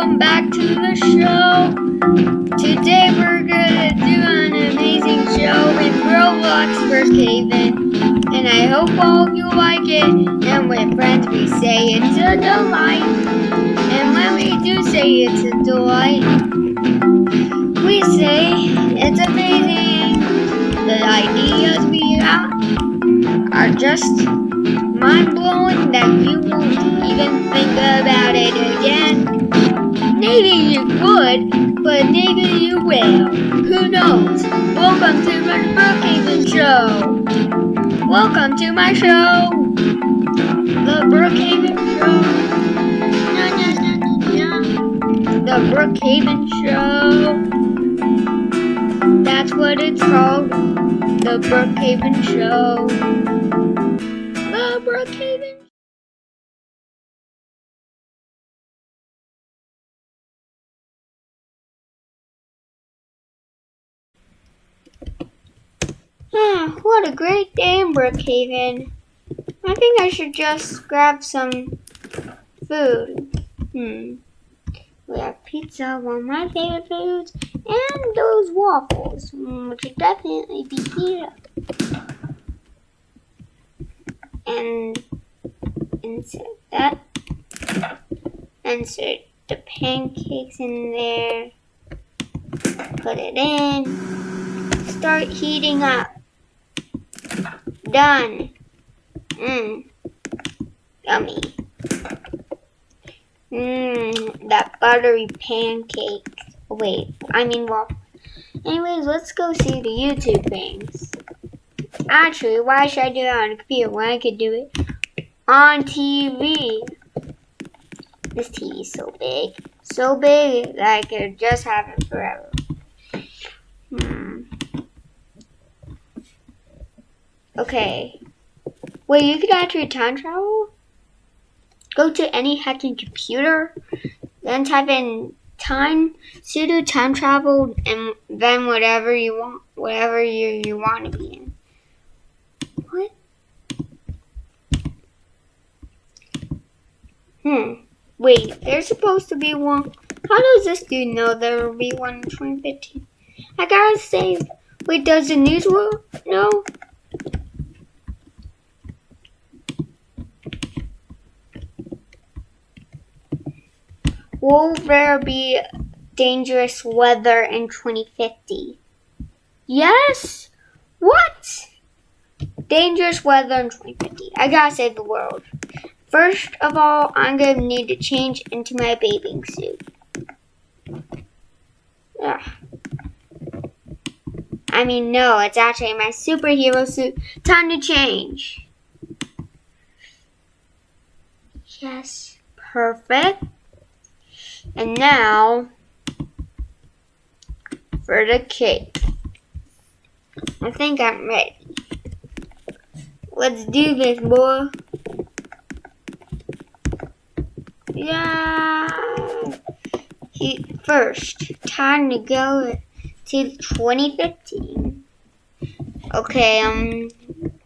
welcome back to the show. Today we're gonna do an amazing show in Roblox Brookhaven, and I hope all of you like it. And with friends, we say it's a delight. And when we do say it's a delight, we say it's amazing. The ideas we have are just mind blowing that you won't even think about. Maybe you would, but maybe you will. Who knows? Welcome to my Brookhaven show. Welcome to my show. The Brookhaven show. The Brookhaven show. That's what it's called. The Brookhaven show. What a great day in Brookhaven. I think I should just grab some food. Hmm. We have pizza, one of my favorite foods, and those waffles, mm, which should definitely be here. And insert that. Insert the pancakes in there. Put it in. Start heating up. Done. Mmm. Yummy. Mmm. That buttery pancake. Wait, I mean waffle. Anyways, let's go see the YouTube things. Actually, why should I do that on a computer when I could do it on TV? This TV is so big. So big that I could just have it forever. Hmm. Okay. Wait, you could actually time travel? Go to any hacking computer, then type in time, sudo time travel, and then whatever you want, whatever you, you want to be in. What? Hmm. Wait, there's supposed to be one. How does this dude know there will be one in 2015? I gotta save. Wait, does the news world know? Will there be dangerous weather in 2050? Yes? What? Dangerous weather in 2050. I gotta save the world. First of all, I'm gonna need to change into my bathing suit. Ugh. I mean, no, it's actually my superhero suit. Time to change. Yes, perfect. And now for the cake. I think I'm ready. Let's do this, boy. Yeah. He, first, time to go to 2015. Okay, um,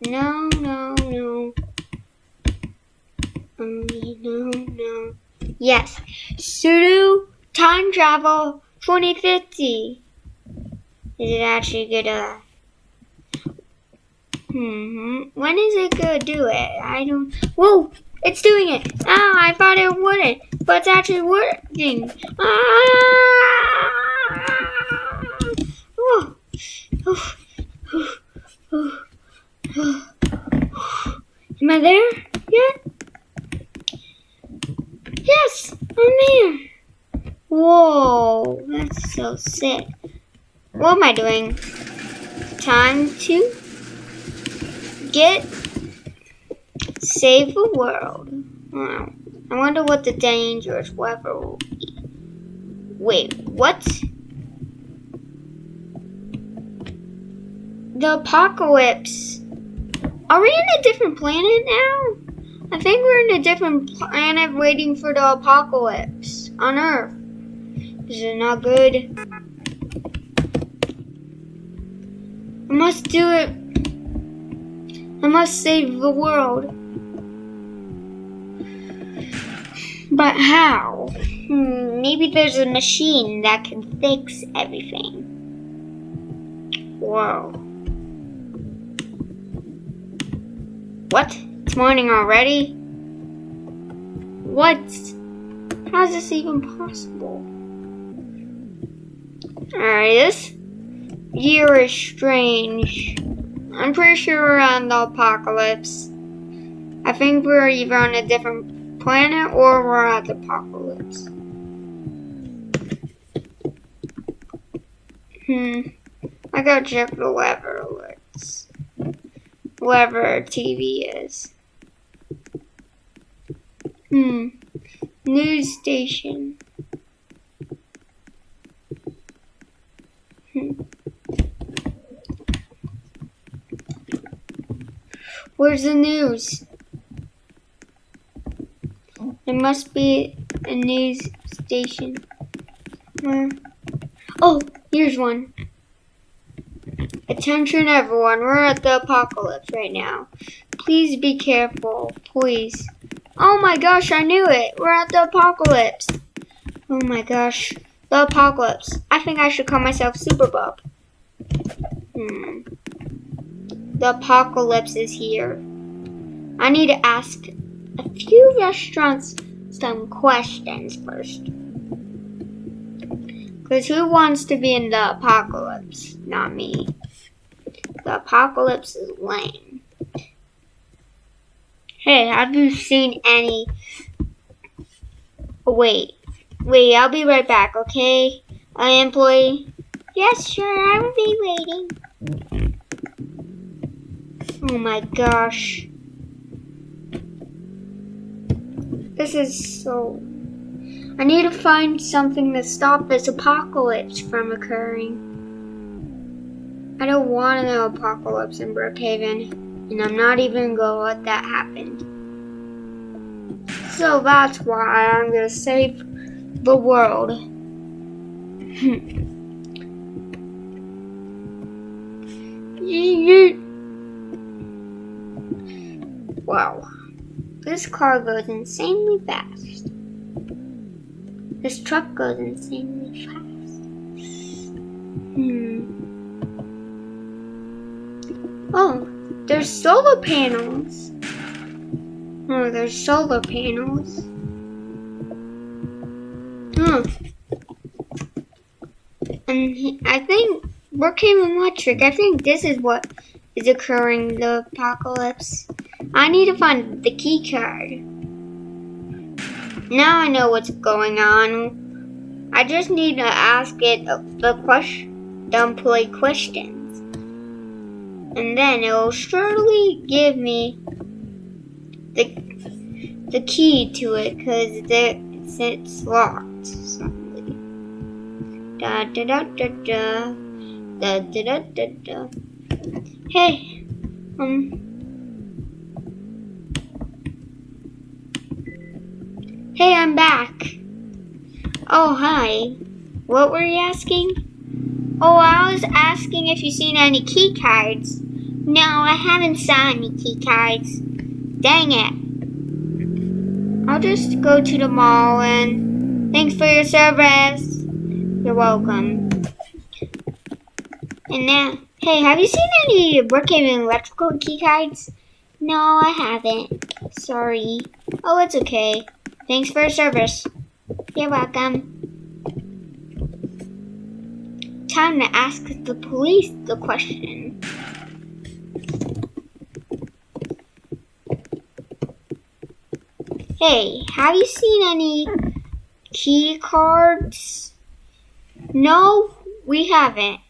no, no, no. Um, no, no. Yes, sudo time travel 2050. Is it actually gonna? Hmm. When is it gonna do it? I don't. Whoa! It's doing it. Ah! I thought it wouldn't, but it's actually working. Ah! Oh. Am I there yet? Yes, I'm there. Whoa, that's so sick. What am I doing? Time to get save the world. Wow. I wonder what the dangerous weather will be. Wait, what? The apocalypse. Are we in a different planet now? I think we're in a different planet waiting for the apocalypse on Earth. This Is not good? I must do it. I must save the world. But how? Hmm, maybe there's a machine that can fix everything. Whoa. What? It's morning already? What? How is this even possible? Alright, this year is strange. I'm pretty sure we're on the apocalypse. I think we're either on a different planet or we're at the apocalypse. Hmm. I gotta check the weather alerts. Whatever TV is. Hmm. News station. Hmm. Where's the news? There must be a news station. Where? Oh, here's one. Attention everyone, we're at the apocalypse right now. Please be careful, please. Oh my gosh, I knew it. We're at the apocalypse. Oh my gosh, the apocalypse. I think I should call myself Super Bob. Hmm. The apocalypse is here. I need to ask a few restaurants some questions first. Because who wants to be in the apocalypse? Not me. The apocalypse is lame. Hey, have you seen any... Wait. Wait, I'll be right back, okay? I employee. Yes, sure, I will be waiting. Oh my gosh. This is so... I need to find something to stop this apocalypse from occurring. I don't want an apocalypse in Brookhaven, and I'm not even gonna let that happen. So that's why I'm gonna save the world. wow. This car goes insanely fast. This truck goes insanely fast. Hmm. Oh, there's solar panels. Oh, there's solar panels. Huh. And I think Brookhaven Electric, I think this is what is occurring the apocalypse. I need to find the key card. Now I know what's going on. I just need to ask it the question, the employee questions and then it will surely give me the the key to it because it's, it's locked suddenly. Da da da da da da da da da da. Hey, um. Hey, I'm back. Oh, hi. What were you asking? Oh, I was asking if you've seen any key cards. No, I haven't saw any key cards. Dang it. I'll just go to the mall and thanks for your service. You're welcome. And now, hey, have you seen any Brookhaven electrical key cards? No, I haven't. Sorry. Oh, it's okay. Thanks for your service. You're welcome. time to ask the police the question. Hey, have you seen any key cards? No, we haven't.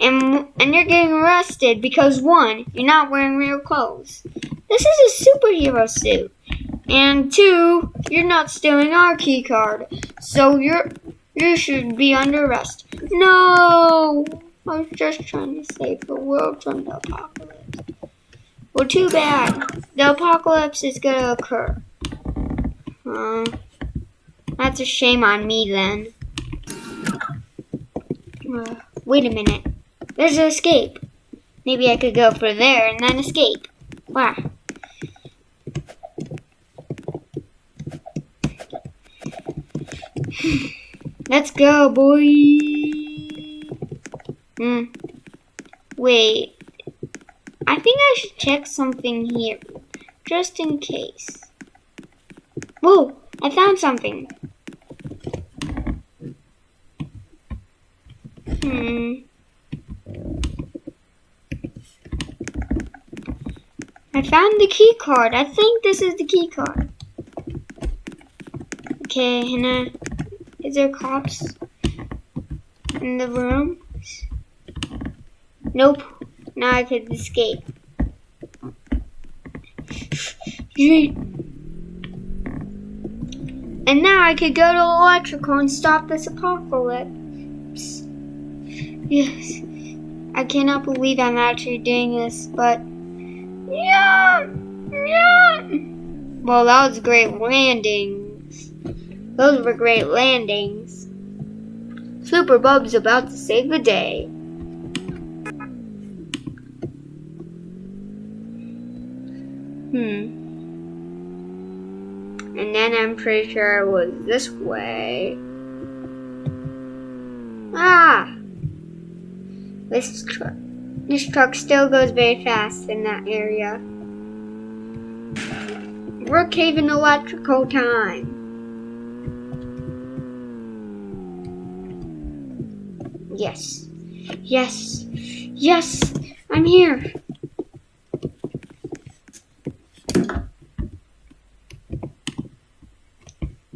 And, and you're getting arrested because one, you're not wearing real clothes. This is a superhero suit. And two, you're not stealing our key card. So you're you should be under arrest. No! I was just trying to save the world from the apocalypse. Well, too bad. The apocalypse is gonna occur. Uh, that's a shame on me then. Uh, wait a minute. There's an escape. Maybe I could go for there and then escape. Wow. Let's go, boy. Hmm. Wait. I think I should check something here. Just in case. Whoa! I found something. Hmm. I found the key card. I think this is the key card. Okay, Hannah. Is there cops in the room? Nope. Now I could escape. And now I could go to electrical and stop this apocalypse. Yes. I cannot believe I'm actually doing this, but yeah, yeah. Well, that was great landings. Those were great landings. Super Bub's about to save the day. Hmm. And then I'm pretty sure it was this way. Ah! This truck. This truck still goes very fast in that area. Brookhaven electrical time. Yes. Yes. Yes! I'm here!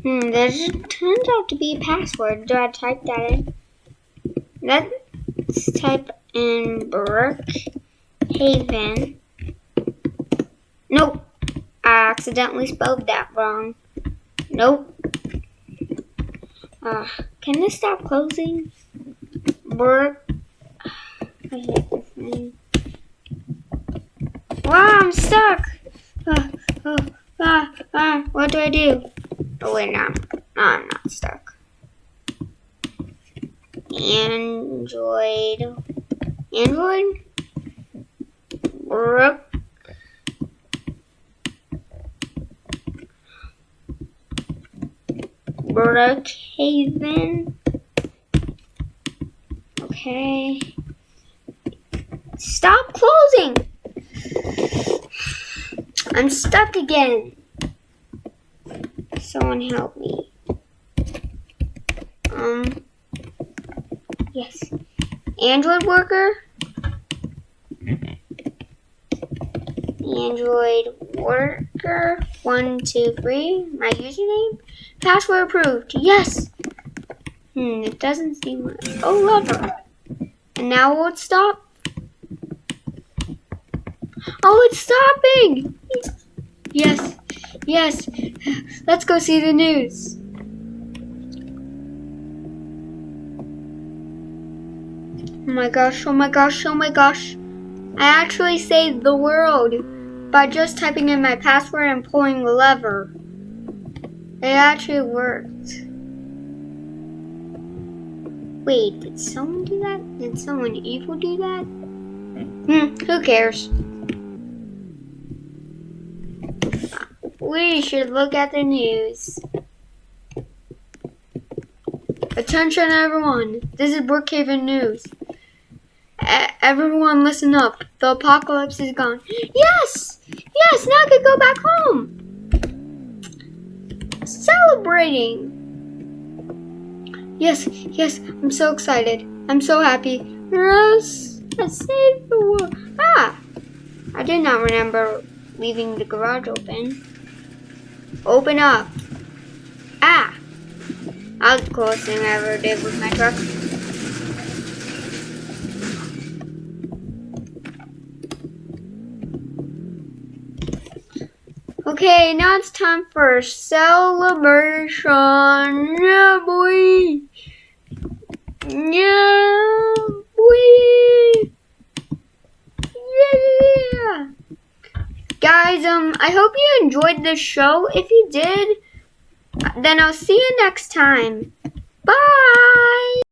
Hmm, there turns out to be a password. Do I type that in? Let's type in Brookhaven. Nope. I accidentally spelled that wrong. Nope. Uh, can this stop closing? Brook. I hate this name. Wow, I'm stuck. Uh, oh, ah, ah, what do I do? Oh wait, no, no, I'm not stuck. Android, Android, Brook, Brookhaven. Okay. Stop closing! I'm stuck again. Someone help me. Um, yes. Android worker? Android worker, one, two, three. My username? Password approved. Yes! Hmm, it doesn't seem like. Oh, lever. And now will it stop? Oh, it's stopping! Yes. Yes, let's go see the news. Oh my gosh, oh my gosh, oh my gosh. I actually saved the world by just typing in my password and pulling the lever. It actually worked. Wait, did someone do that? Did someone evil do that? Hmm, who cares? We should look at the news. Attention everyone, this is Brookhaven News. Everyone listen up, the apocalypse is gone. Yes! Yes, now I can go back home! Celebrating! Yes, yes, I'm so excited. I'm so happy. Yes, I saved the world. Ah! I did not remember leaving the garage open. Open up. Ah! That was the coolest thing I ever did with my truck. Okay, now it's time for celebration. Yeah, boy. Yeah, boy. Yeah. Guys, um, I hope you enjoyed this show. If you did, then I'll see you next time. Bye!